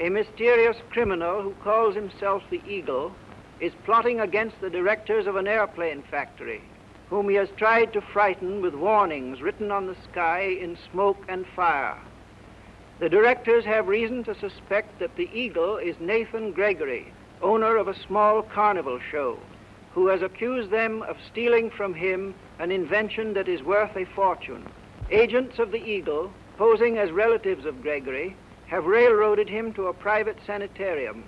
a mysterious criminal who calls himself the Eagle is plotting against the directors of an airplane factory, whom he has tried to frighten with warnings written on the sky in smoke and fire. The directors have reason to suspect that the Eagle is Nathan Gregory, owner of a small carnival show, who has accused them of stealing from him an invention that is worth a fortune. Agents of the Eagle, posing as relatives of Gregory, have railroaded him to a private sanitarium.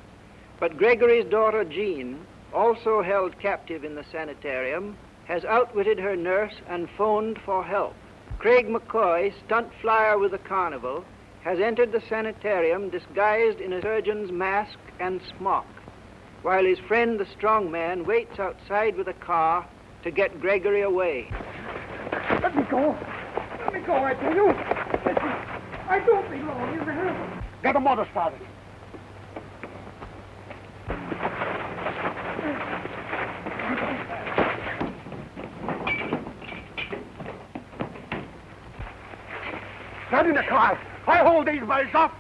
But Gregory's daughter, Jean, also held captive in the sanitarium, has outwitted her nurse and phoned for help. Craig McCoy, stunt flyer with the carnival, has entered the sanitarium disguised in a surgeon's mask and smock, while his friend, the strong man, waits outside with a car to get Gregory away. Let me go. Let me go, I tell you. I don't belong in there. Get a motor started. Get in the car. I hold these boys up.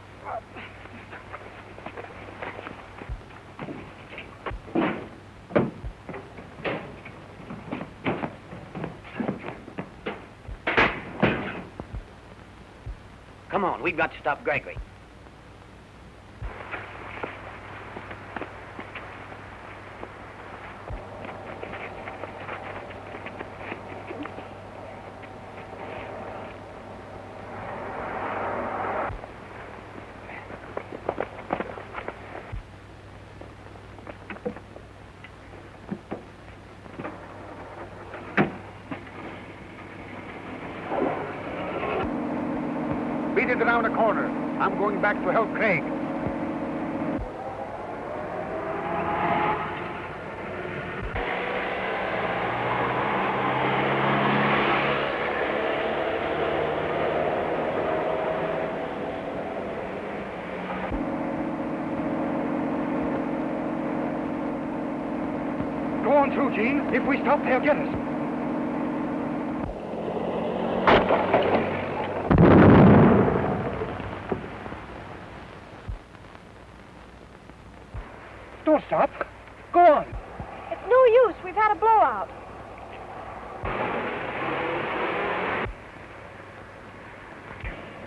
Come on, we've got to stop Gregory. It around the corner. I'm going back to help Craig. Go on through, Jean. If we stop, they'll get us. Don't stop. Go on. It's no use. We've had a blowout.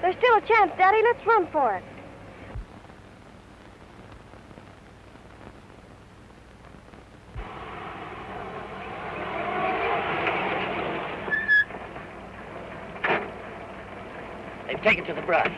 There's still a chance, Daddy. Let's run for it. They've taken to the brush.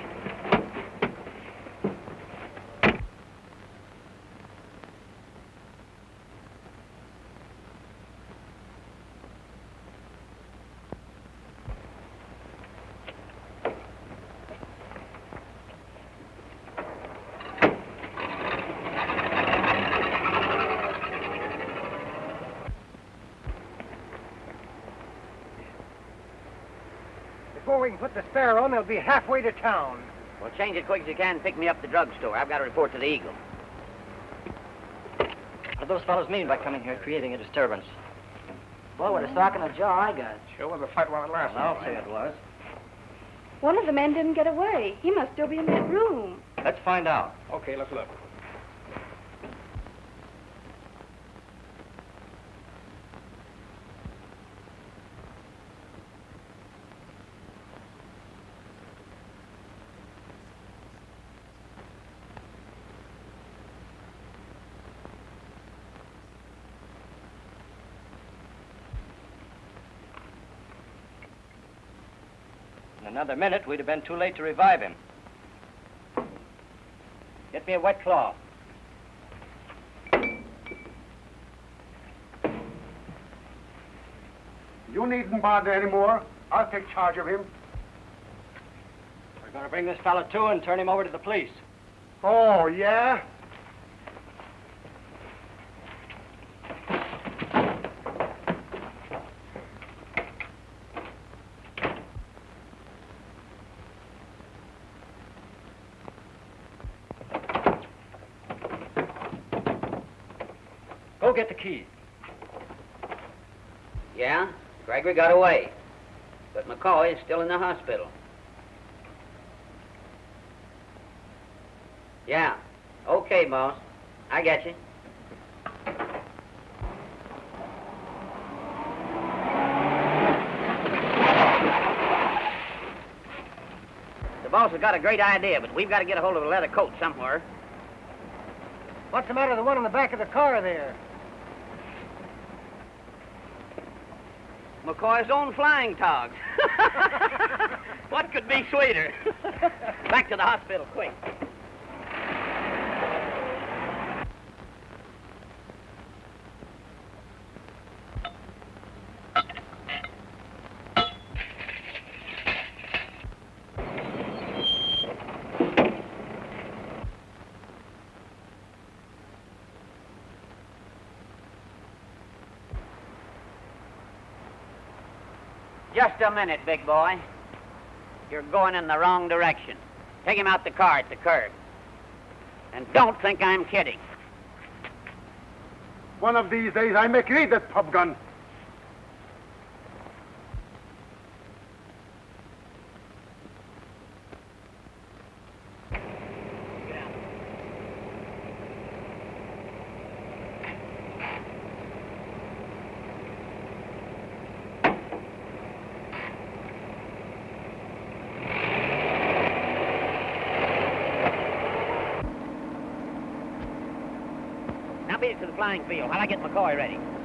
Before we can put the spare on, they'll be halfway to town. Well, change it quick as you can. Pick me up at the drugstore. I've got to report to the Eagle. What do those fellows mean by coming here creating a disturbance? Well, with a sock in the jaw, I got. Sure was a fight while it lasted. I'll say it was. One of the men didn't get away. He must still be in that room. Let's find out. Okay, let's look. Another minute, we'd have been too late to revive him. Get me a wet cloth. You needn't bother anymore. I'll take charge of him. We're going to bring this fellow to and turn him over to the police. Oh, yeah? Get the keys. Yeah? Gregory got away. But McCoy is still in the hospital. Yeah. Okay, boss. I got you. The boss has got a great idea, but we've got to get a hold of a leather coat somewhere. What's the matter with the one in the back of the car there? McCoy's own flying togs. what could be sweeter? Back to the hospital, quick. Just a minute, big boy. You're going in the wrong direction. Take him out the car at the curb. And don't think I'm kidding. One of these days I make you eat that pop gun. To the flying field while I get McCoy ready.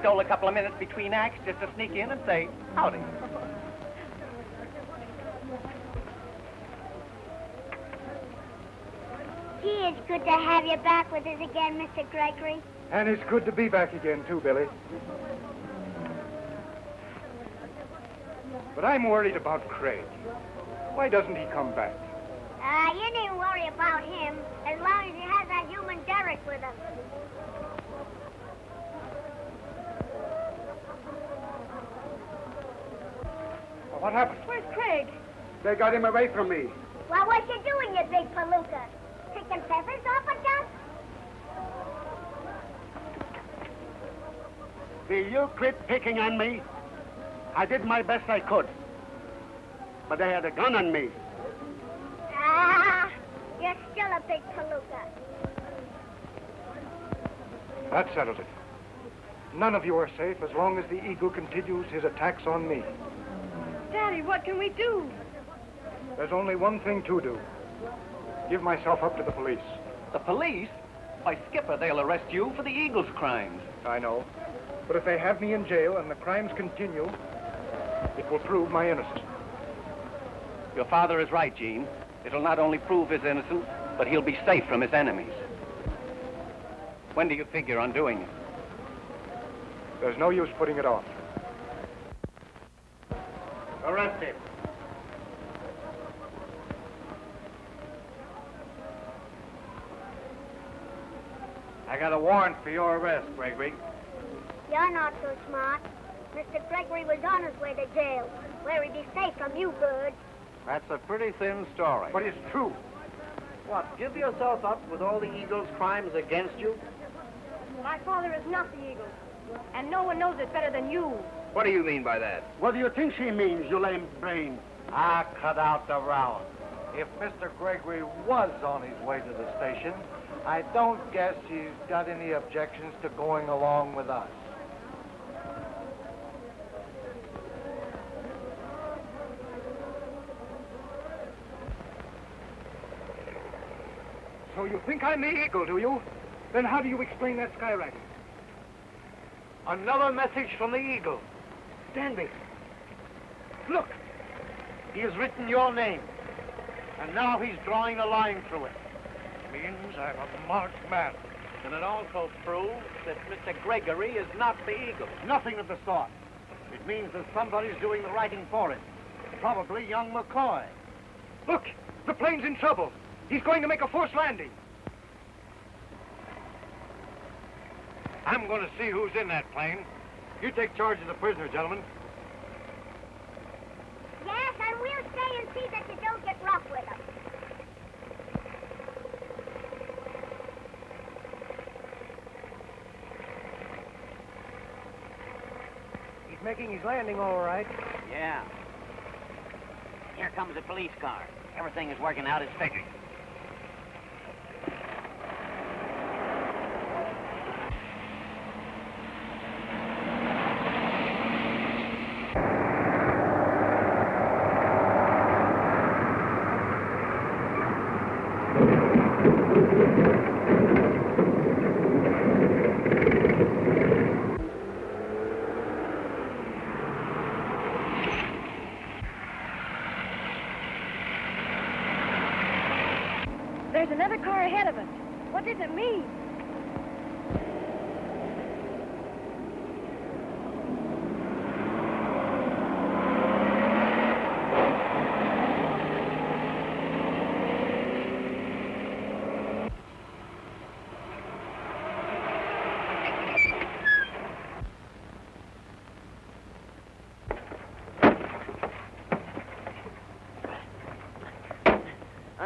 Stole a couple of minutes between acts just to sneak in and say, howdy. Gee, it's good to have you back with us again, Mr. Gregory. And it's good to be back again, too, Billy. But I'm worried about Craig. Why doesn't he come back? Uh, you needn't worry about him as long as he has that human derrick with him. What happened? Where's Craig? They got him away from me. Well, what you doing, you big palooka? Picking feathers off a duck? Will you quit picking on me? I did my best I could. But they had a gun on me. Ah, you're still a big palooka. That settles it. None of you are safe as long as the eagle continues his attacks on me. Daddy, what can we do? There's only one thing to do. Give myself up to the police. The police? Why, Skipper, they'll arrest you for the Eagle's crimes. I know. But if they have me in jail and the crimes continue, it will prove my innocence. Your father is right, Jean. It'll not only prove his innocence, but he'll be safe from his enemies. When do you figure on doing it? There's no use putting it off. Arrest him. I got a warrant for your arrest, Gregory. You're not so smart. Mr. Gregory was on his way to jail, where he'd be safe from you birds. That's a pretty thin story. But it's true. What, give yourself up with all the eagle's crimes against you? My father is not the eagle. And no one knows it better than you. What do you mean by that? What do you think she means, you lame brain? I cut out the row. If Mr. Gregory was on his way to the station, I don't guess he's got any objections to going along with us. So you think I'm the eagle, do you? Then how do you explain that skyrocket? Another message from the Eagle. Stanley, Look, he has written your name, and now he's drawing a line through it. Means I'm a marked man. And it also proves that Mr. Gregory is not the Eagle. Nothing of the sort. It means that somebody's doing the writing for him. Probably young McCoy. look, the plane's in trouble. He's going to make a forced landing. I'm going to see who's in that plane. You take charge of the prisoner, gentlemen. Yes, and we'll stay and see that you don't get rough with him. He's making his landing all right. Yeah. Here comes a police car. Everything is working out as figured. There's another car ahead of us. What does it mean?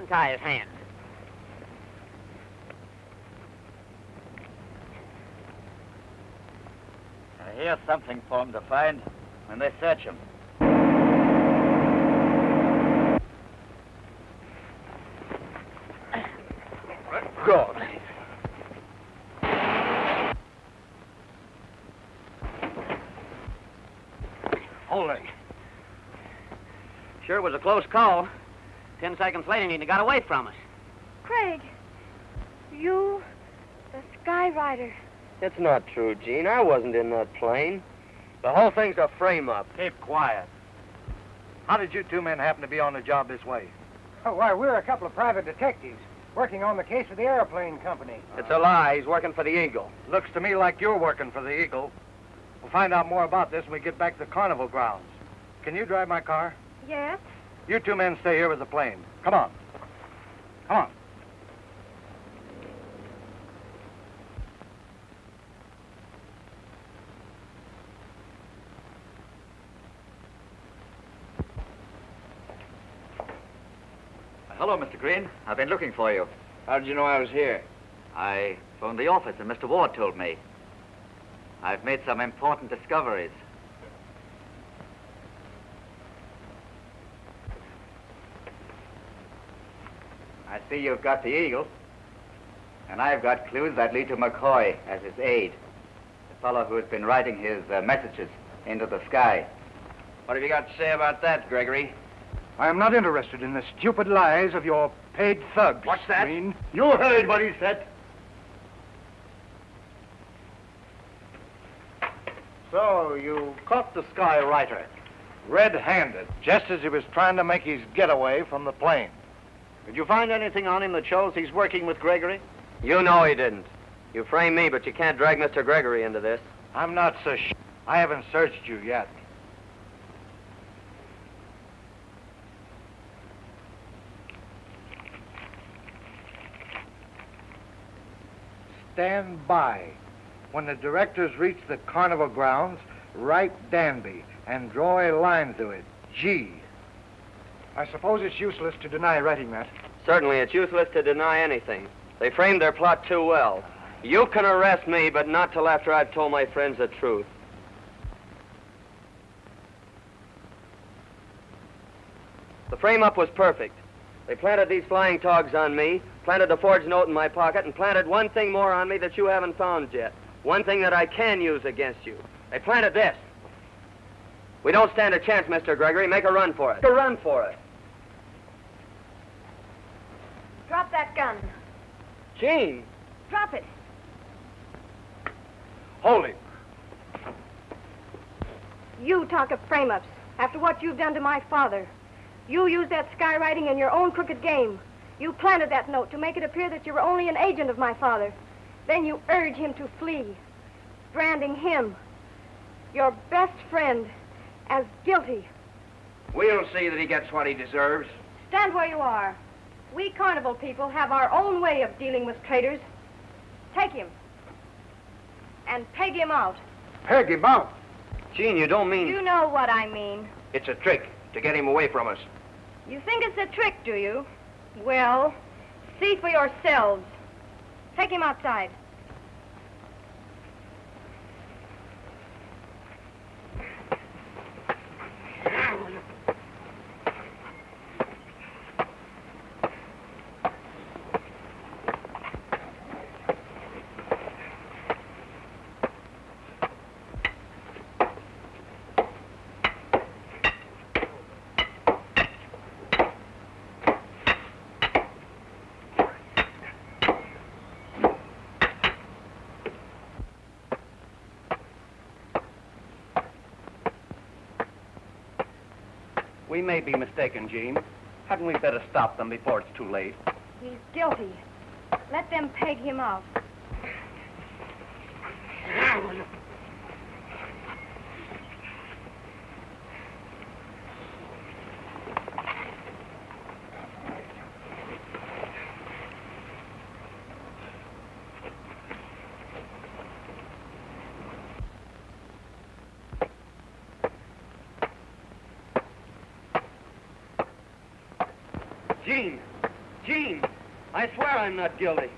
Untie his hands. Here's something for him to find when they search him. God. Holy. Sure was a close call. Ten seconds later, and he'd have got away from us. Craig, you, the Sky Rider. It's not true, Jean. I wasn't in that plane. The whole thing's a frame-up. Keep quiet. How did you two men happen to be on the job this way? Oh, why, we're a couple of private detectives working on the case of the airplane company. It's a lie. He's working for the Eagle. Looks to me like you're working for the Eagle. We'll find out more about this when we get back to the carnival grounds. Can you drive my car? Yes? You two men stay here with the plane. Come on. Come on. Hello, Mr. Green. I've been looking for you. How did you know I was here? I phoned the office and Mr. Ward told me. I've made some important discoveries. I see you've got the Eagle. And I've got clues that lead to McCoy as his aide. The fellow who has been writing his uh, messages into the sky. What have you got to say about that, Gregory? I am not interested in the stupid lies of your paid thugs. What's that? Green. You heard what he said. So, you caught the Sky Rider red-handed, just as he was trying to make his getaway from the plane. Did you find anything on him that shows he's working with Gregory? You know he didn't. You frame me, but you can't drag Mr. Gregory into this. I'm not so sh- I haven't searched you yet. Stand by. When the directors reach the carnival grounds, write Danby and draw a line through it. G. I suppose it's useless to deny writing that. Certainly, it's useless to deny anything. They framed their plot too well. You can arrest me, but not till after I've told my friends the truth. The frame-up was perfect. They planted these flying togs on me, planted the forged note in my pocket, and planted one thing more on me that you haven't found yet. One thing that I can use against you. They planted this. We don't stand a chance, Mr. Gregory. Make a run for it. Make a run for it. Drop that gun. Jean. Drop it. Hold him. You talk of frame-ups after what you've done to my father. You used that skywriting in your own crooked game. You planted that note to make it appear that you were only an agent of my father. Then you urge him to flee, branding him, your best friend, as guilty. We'll see that he gets what he deserves. Stand where you are. We carnival people have our own way of dealing with traitors. Take him. And peg him out. Peg him out. Jean, you don't mean... You know what I mean. It's a trick to get him away from us. You think it's a trick, do you? Well, see for yourselves. Take him outside. We may be mistaken, Jean. Hadn't we better stop them before it's too late? He's guilty. Let them peg him out. Jean! Jean! I swear I'm not guilty.